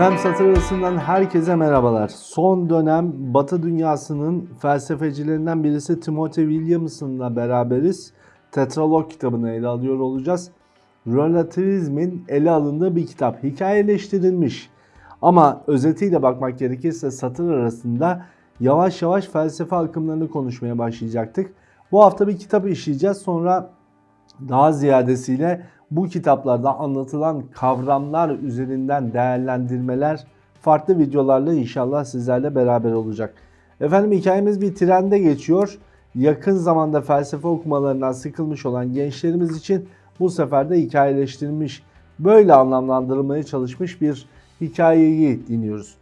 Efendim satır arasından herkese merhabalar. Son dönem Batı dünyasının felsefecilerinden birisi Timothy Williamson'la beraberiz. Tetralog kitabını ele alıyor olacağız. Relativizmin ele alındığı bir kitap. Hikayeleştirilmiş. Ama özetiyle bakmak gerekirse satır arasında yavaş yavaş felsefe akımlarını konuşmaya başlayacaktık. Bu hafta bir kitap işleyeceğiz. Sonra daha ziyadesiyle bu kitaplarda anlatılan kavramlar üzerinden değerlendirmeler farklı videolarla inşallah sizlerle beraber olacak. Efendim hikayemiz bir trende geçiyor. Yakın zamanda felsefe okumalarından sıkılmış olan gençlerimiz için bu sefer de hikayeleştirilmiş, böyle anlamlandırılmaya çalışmış bir hikayeyi dinliyoruz.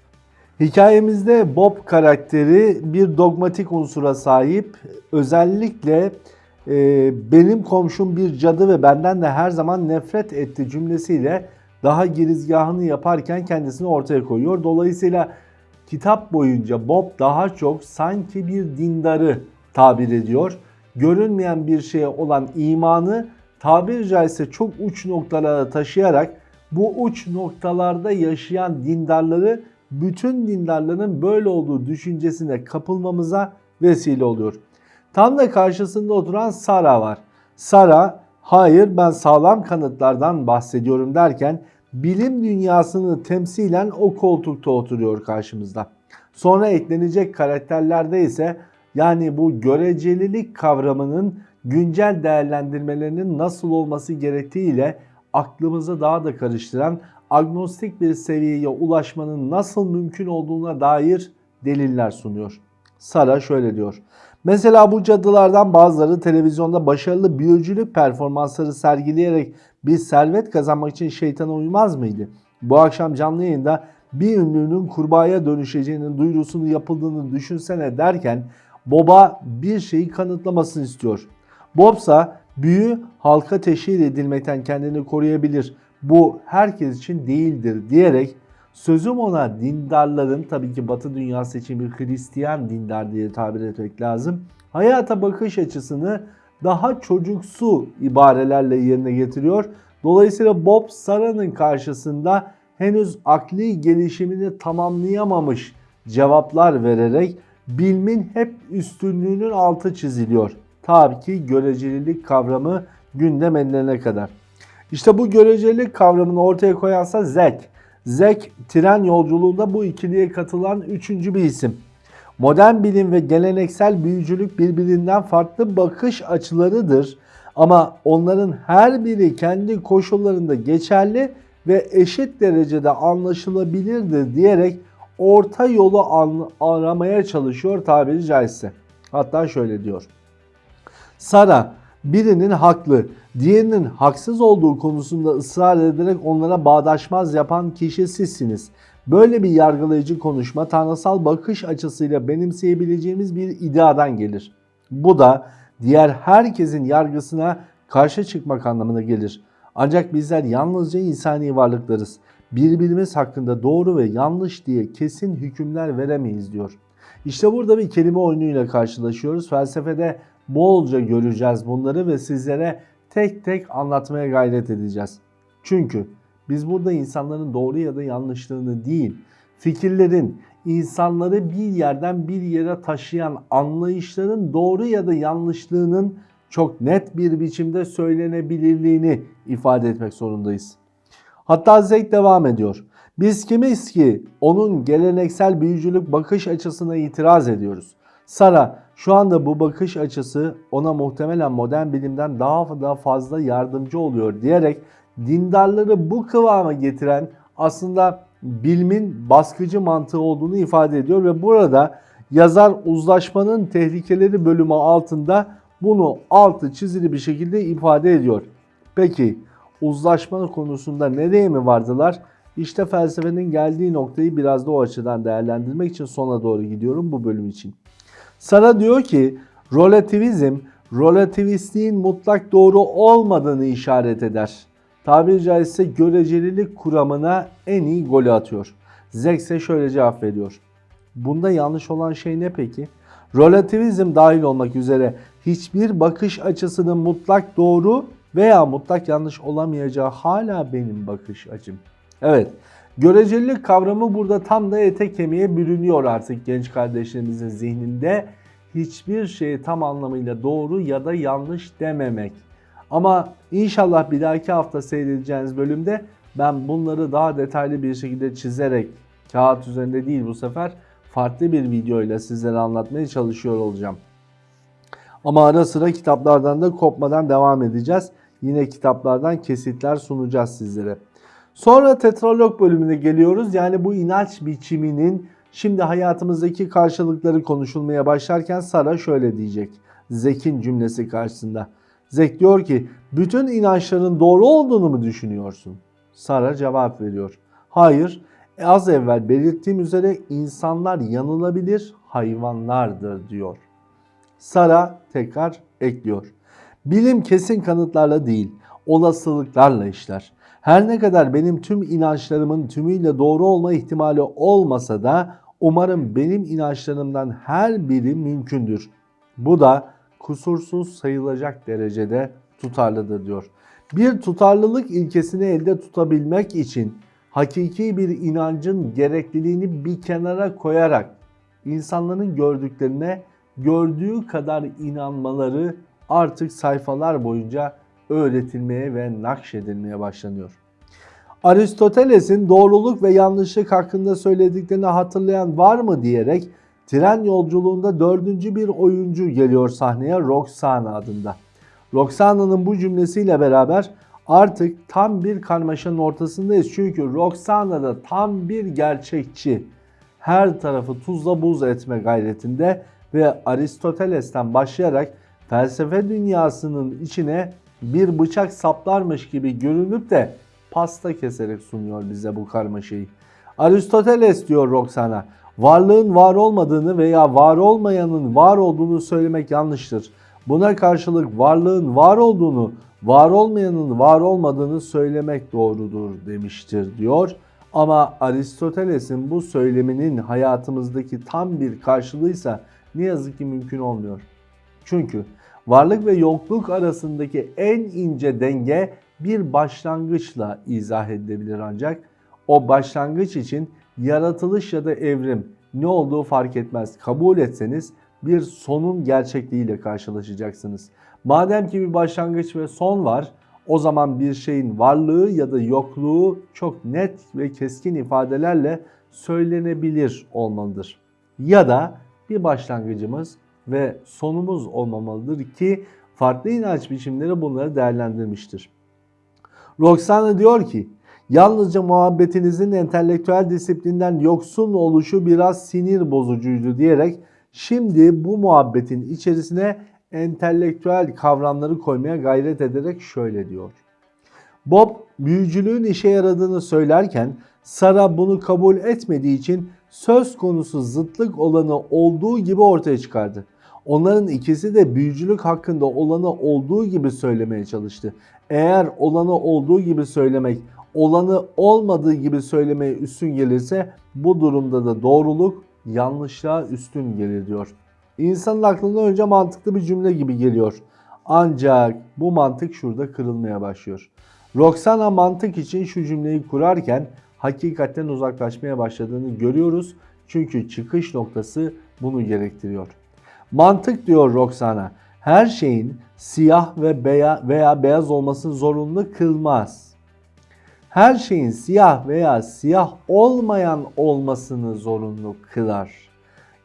Hikayemizde Bob karakteri bir dogmatik unsura sahip. Özellikle benim komşum bir cadı ve benden de her zaman nefret etti cümlesiyle daha girizgahını yaparken kendisini ortaya koyuyor. Dolayısıyla kitap boyunca Bob daha çok sanki bir dindarı tabir ediyor. Görünmeyen bir şeye olan imanı tabiri caizse çok uç noktalara taşıyarak bu uç noktalarda yaşayan dindarları bütün dindarların böyle olduğu düşüncesine kapılmamıza vesile oluyor. Tam da karşısında oturan Sara var. Sara hayır ben sağlam kanıtlardan bahsediyorum derken bilim dünyasını temsilen o koltukta oturuyor karşımızda. Sonra eklenecek karakterlerde ise yani bu görecelilik kavramının güncel değerlendirmelerinin nasıl olması gerektiğiyle aklımızı daha da karıştıran agnostik bir seviyeye ulaşmanın nasıl mümkün olduğuna dair deliller sunuyor. Sara şöyle diyor. Mesela bu cadılardan bazıları televizyonda başarılı büyücülük performansları sergileyerek bir servet kazanmak için şeytana uymaz mıydı? Bu akşam canlı yayında bir ünlünün kurbağaya dönüşeceğinin duyurusunu yapıldığını düşünsene derken Bob'a bir şeyi kanıtlamasını istiyor. Bobsa büyü halka teşhir edilmekten kendini koruyabilir. Bu herkes için değildir diyerek sözüm ona dindarların tabii ki batı dünyası için bir Hristiyan dindar diye tabir etmek lazım. Hayata bakış açısını daha çocuksu ibarelerle yerine getiriyor. Dolayısıyla Bob Sara'nın karşısında henüz akli gelişimini tamamlayamamış cevaplar vererek bilmin hep üstünlüğünün altı çiziliyor. Tabii ki görecelilik kavramı gündem enlerine kadar. İşte bu görecelilik kavramını ortaya koyansa Zek. Zek tren yolculuğunda bu ikiliye katılan üçüncü bir isim. Modern bilim ve geleneksel büyücülük birbirinden farklı bakış açılarıdır. Ama onların her biri kendi koşullarında geçerli ve eşit derecede anlaşılabilirdir diyerek orta yolu aramaya çalışıyor tabiri caizse. Hatta şöyle diyor. Sara birinin haklı, diğerinin haksız olduğu konusunda ısrar ederek onlara bağdaşmaz yapan kişi sizsiniz. Böyle bir yargılayıcı konuşma tanrısal bakış açısıyla benimseyebileceğimiz bir ideadan gelir. Bu da diğer herkesin yargısına karşı çıkmak anlamına gelir. Ancak bizler yalnızca insani varlıklarız. Birbirimiz hakkında doğru ve yanlış diye kesin hükümler veremeyiz diyor. İşte burada bir kelime oyunuyla karşılaşıyoruz. Felsefede bolca göreceğiz bunları ve sizlere tek tek anlatmaya gayret edeceğiz. Çünkü biz burada insanların doğru ya da yanlışlığını değil, fikirlerin, insanları bir yerden bir yere taşıyan anlayışların doğru ya da yanlışlığının çok net bir biçimde söylenebilirliğini ifade etmek zorundayız. Hatta Zek devam ediyor. Biz kimiz ki onun geleneksel büyücülük bakış açısına itiraz ediyoruz. Sara şu anda bu bakış açısı ona muhtemelen modern bilimden daha da fazla yardımcı oluyor diyerek dindarları bu kıvama getiren aslında bilimin baskıcı mantığı olduğunu ifade ediyor ve burada yazar uzlaşmanın tehlikeleri bölümü altında bunu altı çizili bir şekilde ifade ediyor. Peki uzlaşma konusunda nereye mi vardılar? İşte felsefenin geldiği noktayı biraz da o açıdan değerlendirmek için sona doğru gidiyorum bu bölüm için. Sara diyor ki relativizm relativistliğin mutlak doğru olmadığını işaret eder. Tabiri caizse görecelilik kuramına en iyi golü atıyor. Zek ise şöyle cevap veriyor. Bunda yanlış olan şey ne peki? Relativizm dahil olmak üzere hiçbir bakış açısının mutlak doğru veya mutlak yanlış olamayacağı hala benim bakış açım. Evet, Görecelilik kavramı burada tam da ete kemiğe bürünüyor artık genç kardeşlerimizin zihninde. Hiçbir şeyi tam anlamıyla doğru ya da yanlış dememek. Ama inşallah bir dahaki hafta seyredeceğiniz bölümde ben bunları daha detaylı bir şekilde çizerek kağıt üzerinde değil bu sefer farklı bir videoyla sizlere anlatmaya çalışıyor olacağım. Ama ara sıra kitaplardan da kopmadan devam edeceğiz. Yine kitaplardan kesitler sunacağız sizlere. Sonra tetralog bölümüne geliyoruz. Yani bu inanç biçiminin şimdi hayatımızdaki karşılıkları konuşulmaya başlarken Sara şöyle diyecek. Zek'in cümlesi karşısında. Zek diyor ki bütün inançların doğru olduğunu mu düşünüyorsun? Sara cevap veriyor. Hayır, az evvel belirttiğim üzere insanlar yanılabilir, hayvanlardır diyor. Sara tekrar ekliyor. Bilim kesin kanıtlarla değil, olasılıklarla işler. Her ne kadar benim tüm inançlarımın tümüyle doğru olma ihtimali olmasa da umarım benim inançlarımdan her biri mümkündür. Bu da kusursuz sayılacak derecede tutarlıdır diyor. Bir tutarlılık ilkesini elde tutabilmek için hakiki bir inancın gerekliliğini bir kenara koyarak insanların gördüklerine gördüğü kadar inanmaları artık sayfalar boyunca öğretilmeye ve nakşedilmeye başlanıyor. Aristoteles'in doğruluk ve yanlışlık hakkında söylediklerini hatırlayan var mı diyerek tren yolculuğunda dördüncü bir oyuncu geliyor sahneye Roxana adında. Roxana'nın bu cümlesiyle beraber artık tam bir karmaşanın ortasındayız. Çünkü Roxana da tam bir gerçekçi. Her tarafı tuzla buz etme gayretinde ve Aristoteles'ten başlayarak felsefe dünyasının içine bir bıçak saplarmış gibi görünüp de pasta keserek sunuyor bize bu karmaşayı. Aristoteles diyor Roxana, varlığın var olmadığını veya var olmayanın var olduğunu söylemek yanlıştır. Buna karşılık varlığın var olduğunu, var olmayanın var olmadığını söylemek doğrudur demiştir diyor. Ama Aristoteles'in bu söyleminin hayatımızdaki tam bir karşılığıysa ne yazık ki mümkün olmuyor. Çünkü varlık ve yokluk arasındaki en ince denge bir başlangıçla izah edilebilir ancak o başlangıç için yaratılış ya da evrim ne olduğu fark etmez. Kabul etseniz bir sonun gerçekliğiyle karşılaşacaksınız. Madem ki bir başlangıç ve son var, o zaman bir şeyin varlığı ya da yokluğu çok net ve keskin ifadelerle söylenebilir olmalıdır. Ya da bir başlangıcımız ve sonumuz olmamalıdır ki farklı inanç biçimleri bunları değerlendirmiştir. Roxana diyor ki, yalnızca muhabbetinizin entelektüel disiplinden yoksun oluşu biraz sinir bozucuydu diyerek şimdi bu muhabbetin içerisine entelektüel kavramları koymaya gayret ederek şöyle diyor. Bob büyücülüğün işe yaradığını söylerken Sara bunu kabul etmediği için söz konusu zıtlık olanı olduğu gibi ortaya çıkardı. Onların ikisi de büyücülük hakkında olanı olduğu gibi söylemeye çalıştı. Eğer olanı olduğu gibi söylemek, olanı olmadığı gibi söylemeye üstün gelirse bu durumda da doğruluk yanlışlığa üstün gelir diyor. İnsanın aklına önce mantıklı bir cümle gibi geliyor. Ancak bu mantık şurada kırılmaya başlıyor. Roxana mantık için şu cümleyi kurarken hakikatten uzaklaşmaya başladığını görüyoruz. Çünkü çıkış noktası bunu gerektiriyor. Mantık diyor Roxana, her şeyin siyah ve beya veya beyaz olmasını zorunlu kılmaz. Her şeyin siyah veya siyah olmayan olmasını zorunlu kılar.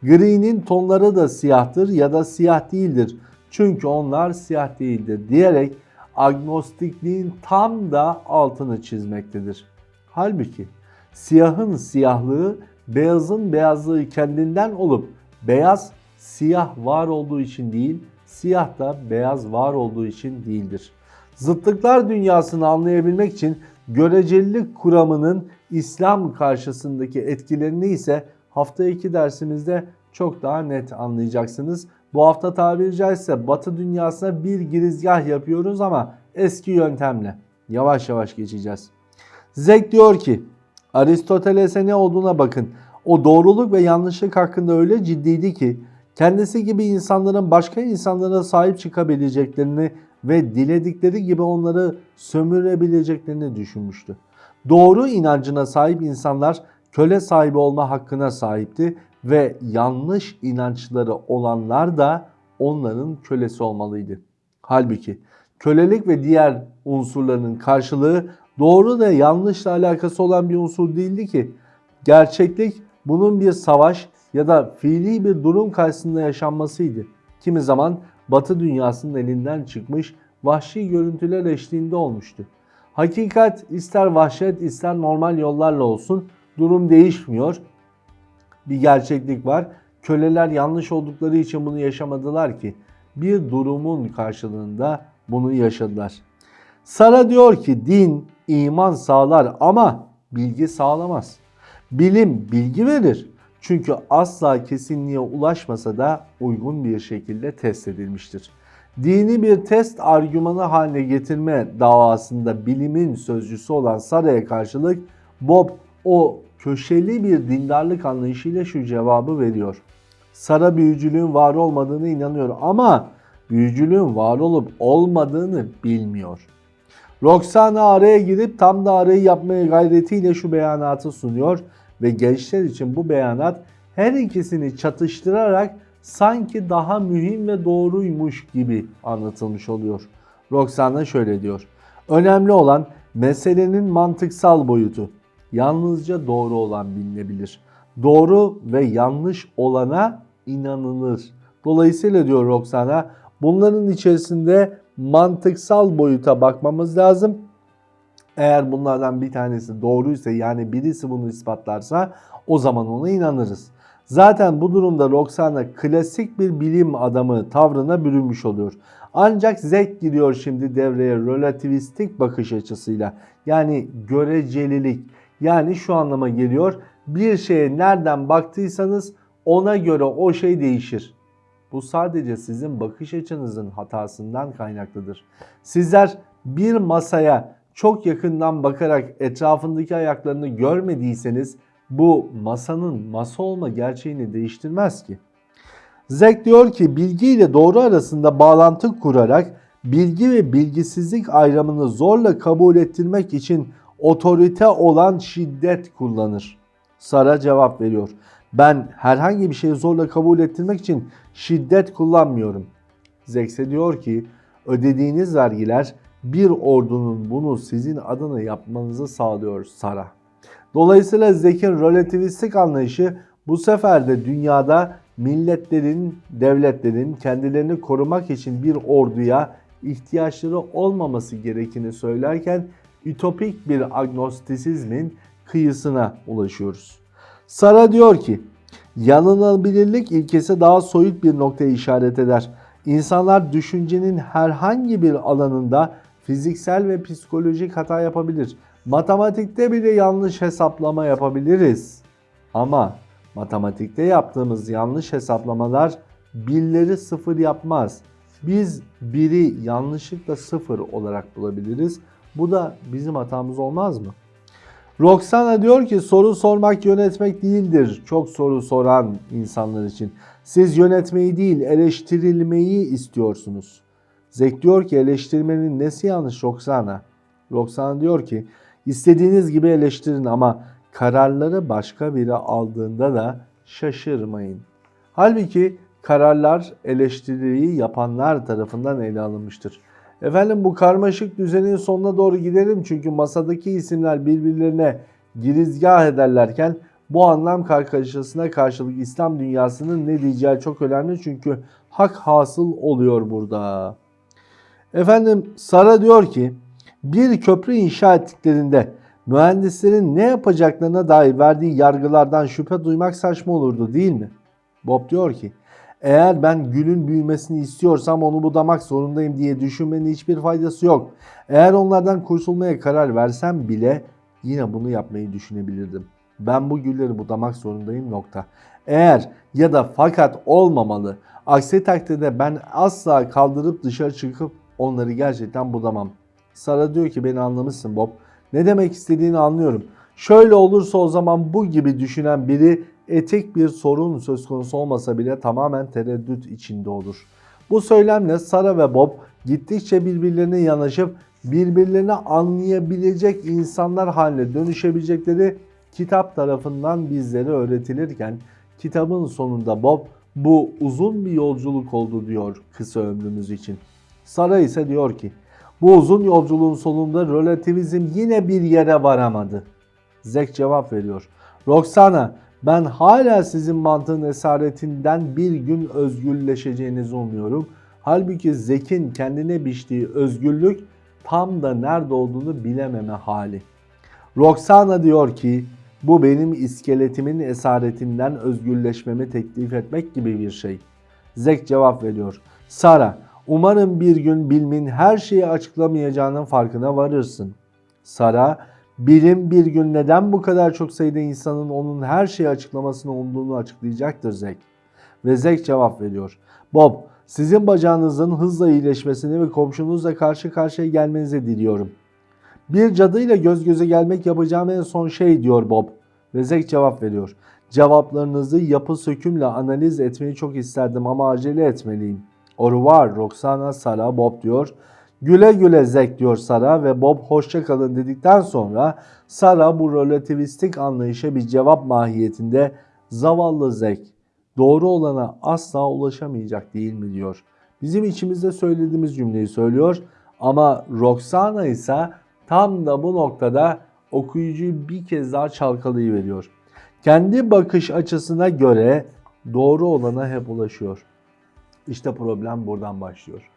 Gri'nin tonları da siyahtır ya da siyah değildir. Çünkü onlar siyah değildir diyerek agnostikliğin tam da altını çizmektedir. Halbuki siyahın siyahlığı beyazın beyazlığı kendinden olup beyaz siyah var olduğu için değil, siyah da beyaz var olduğu için değildir. Zıtlıklar dünyasını anlayabilmek için görecelilik kuramının İslam karşısındaki etkilerini ise hafta 2 dersimizde çok daha net anlayacaksınız. Bu hafta tabiri caizse Batı dünyasına bir girizgah yapıyoruz ama eski yöntemle yavaş yavaş geçeceğiz. Zek diyor ki Aristoteles'e ne olduğuna bakın. O doğruluk ve yanlışlık hakkında öyle ciddiydi ki kendisi gibi insanların başka insanlara sahip çıkabileceklerini ve diledikleri gibi onları sömürebileceklerini düşünmüştü. Doğru inancına sahip insanlar köle sahibi olma hakkına sahipti ve yanlış inançları olanlar da onların kölesi olmalıydı. Halbuki kölelik ve diğer unsurların karşılığı doğru ve yanlışla alakası olan bir unsur değildi ki. Gerçeklik bunun bir savaş ya da fiili bir durum karşısında yaşanmasıydı. Kimi zaman Batı dünyasının elinden çıkmış vahşi görüntüler eşliğinde olmuştu. Hakikat ister vahşet ister normal yollarla olsun durum değişmiyor. Bir gerçeklik var. Köleler yanlış oldukları için bunu yaşamadılar ki bir durumun karşılığında bunu yaşadılar. Sara diyor ki din iman sağlar ama bilgi sağlamaz. Bilim bilgi verir. Çünkü asla kesinliğe ulaşmasa da uygun bir şekilde test edilmiştir. Dini bir test argümanı haline getirme davasında bilimin sözcüsü olan Sara'ya karşılık Bob o köşeli bir dindarlık anlayışıyla şu cevabı veriyor. Sara büyücülüğün var olmadığını inanıyor ama büyücülüğün var olup olmadığını bilmiyor. Roxana araya girip tam da arayı yapmaya gayretiyle şu beyanatı sunuyor ve gençler için bu beyanat her ikisini çatıştırarak sanki daha mühim ve doğruymuş gibi anlatılmış oluyor. Roxana şöyle diyor. Önemli olan meselenin mantıksal boyutu. Yalnızca doğru olan bilinebilir. Doğru ve yanlış olana inanılır. Dolayısıyla diyor Roxana bunların içerisinde mantıksal boyuta bakmamız lazım. Eğer bunlardan bir tanesi doğruysa yani birisi bunu ispatlarsa o zaman ona inanırız. Zaten bu durumda Roxana klasik bir bilim adamı tavrına bürünmüş oluyor. Ancak Zek giriyor şimdi devreye relativistik bakış açısıyla. Yani görecelilik. Yani şu anlama geliyor. Bir şeye nereden baktıysanız ona göre o şey değişir. Bu sadece sizin bakış açınızın hatasından kaynaklıdır. Sizler bir masaya çok yakından bakarak etrafındaki ayaklarını görmediyseniz bu masanın masa olma gerçeğini değiştirmez ki. Zek diyor ki bilgi ile doğru arasında bağlantı kurarak bilgi ve bilgisizlik ayrımını zorla kabul ettirmek için otorite olan şiddet kullanır. Sara cevap veriyor. Ben herhangi bir şeyi zorla kabul ettirmek için şiddet kullanmıyorum. Zekse diyor ki ödediğiniz vergiler bir ordunun bunu sizin adına yapmanızı sağlıyor Sara. Dolayısıyla Zek'in relativistik anlayışı bu sefer de dünyada milletlerin, devletlerin kendilerini korumak için bir orduya ihtiyaçları olmaması gerektiğini söylerken ütopik bir agnostisizmin kıyısına ulaşıyoruz. Sara diyor ki, yanılabilirlik ilkesi daha soyut bir noktaya işaret eder. İnsanlar düşüncenin herhangi bir alanında fiziksel ve psikolojik hata yapabilir. Matematikte bile yanlış hesaplama yapabiliriz. Ama matematikte yaptığımız yanlış hesaplamalar birleri sıfır yapmaz. Biz biri yanlışlıkla sıfır olarak bulabiliriz. Bu da bizim hatamız olmaz mı? Roxana diyor ki soru sormak yönetmek değildir. Çok soru soran insanlar için. Siz yönetmeyi değil eleştirilmeyi istiyorsunuz. Zek diyor ki eleştirmenin nesi yanlış Roxana? Roxana diyor ki istediğiniz gibi eleştirin ama kararları başka biri aldığında da şaşırmayın. Halbuki kararlar eleştiriyi yapanlar tarafından ele alınmıştır. Efendim bu karmaşık düzenin sonuna doğru gidelim çünkü masadaki isimler birbirlerine girizgah ederlerken bu anlam kargaşasına karşılık İslam dünyasının ne diyeceği çok önemli çünkü hak hasıl oluyor burada. Efendim Sara diyor ki bir köprü inşa ettiklerinde mühendislerin ne yapacaklarına dair verdiği yargılardan şüphe duymak saçma olurdu değil mi? Bob diyor ki eğer ben gülün büyümesini istiyorsam onu budamak zorundayım diye düşünmenin hiçbir faydası yok. Eğer onlardan kurtulmaya karar versem bile yine bunu yapmayı düşünebilirdim. Ben bu gülleri budamak zorundayım nokta. Eğer ya da fakat olmamalı. Aksi takdirde ben asla kaldırıp dışarı çıkıp onları gerçekten budamam. Sara diyor ki beni anlamışsın Bob. Ne demek istediğini anlıyorum. Şöyle olursa o zaman bu gibi düşünen biri etik bir sorun söz konusu olmasa bile tamamen tereddüt içinde olur. Bu söylemle Sara ve Bob gittikçe birbirlerine yanaşıp birbirlerini anlayabilecek insanlar haline dönüşebilecekleri kitap tarafından bizlere öğretilirken kitabın sonunda Bob bu uzun bir yolculuk oldu diyor kısa ömrümüz için. Sara ise diyor ki bu uzun yolculuğun sonunda relativizm yine bir yere varamadı. Zek cevap veriyor. Roxana ben hala sizin mantığın esaretinden bir gün özgürleşeceğinizi umuyorum. Halbuki Zek'in kendine biçtiği özgürlük tam da nerede olduğunu bilememe hali. Roxana diyor ki bu benim iskeletimin esaretinden özgürleşmemi teklif etmek gibi bir şey. Zek cevap veriyor. Sara, umarım bir gün bilimin her şeyi açıklamayacağının farkına varırsın. Sara, bilim bir gün neden bu kadar çok sayıda insanın onun her şeyi açıklamasını umduğunu açıklayacaktır Zek. Ve Zek cevap veriyor. Bob, sizin bacağınızın hızla iyileşmesini ve komşunuzla karşı karşıya gelmenizi diliyorum. Bir cadıyla göz göze gelmek yapacağım en son şey diyor Bob. Ve Zek cevap veriyor. Cevaplarınızı yapı sökümle analiz etmeyi çok isterdim ama acele etmeliyim. Orvar, Roxana, Sara, Bob diyor. Güle güle Zek diyor Sara ve Bob hoşça kalın dedikten sonra Sara bu relativistik anlayışa bir cevap mahiyetinde zavallı Zek doğru olana asla ulaşamayacak değil mi diyor. Bizim içimizde söylediğimiz cümleyi söylüyor ama Roxana ise tam da bu noktada okuyucuyu bir kez daha çalkalayıveriyor. Kendi bakış açısına göre doğru olana hep ulaşıyor. İşte problem buradan başlıyor.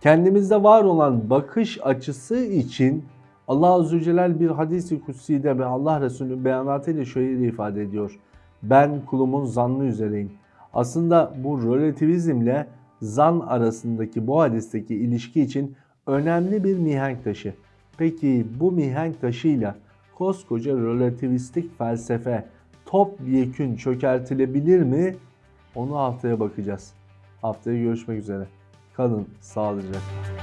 Kendimizde var olan bakış açısı için Allah Azze Celle bir hadisi kutsi'de ve Allah Resulü'nün beyanatıyla şöyle ifade ediyor. Ben kulumun zannı üzereyim. Aslında bu relativizmle zan arasındaki bu hadisteki ilişki için önemli bir mihenk taşı. Peki bu mihenk taşıyla koskoca relativistik felsefe topyekün çökertilebilir mi? Onu haftaya bakacağız. Haftaya görüşmek üzere. Kalın sağlıcakla.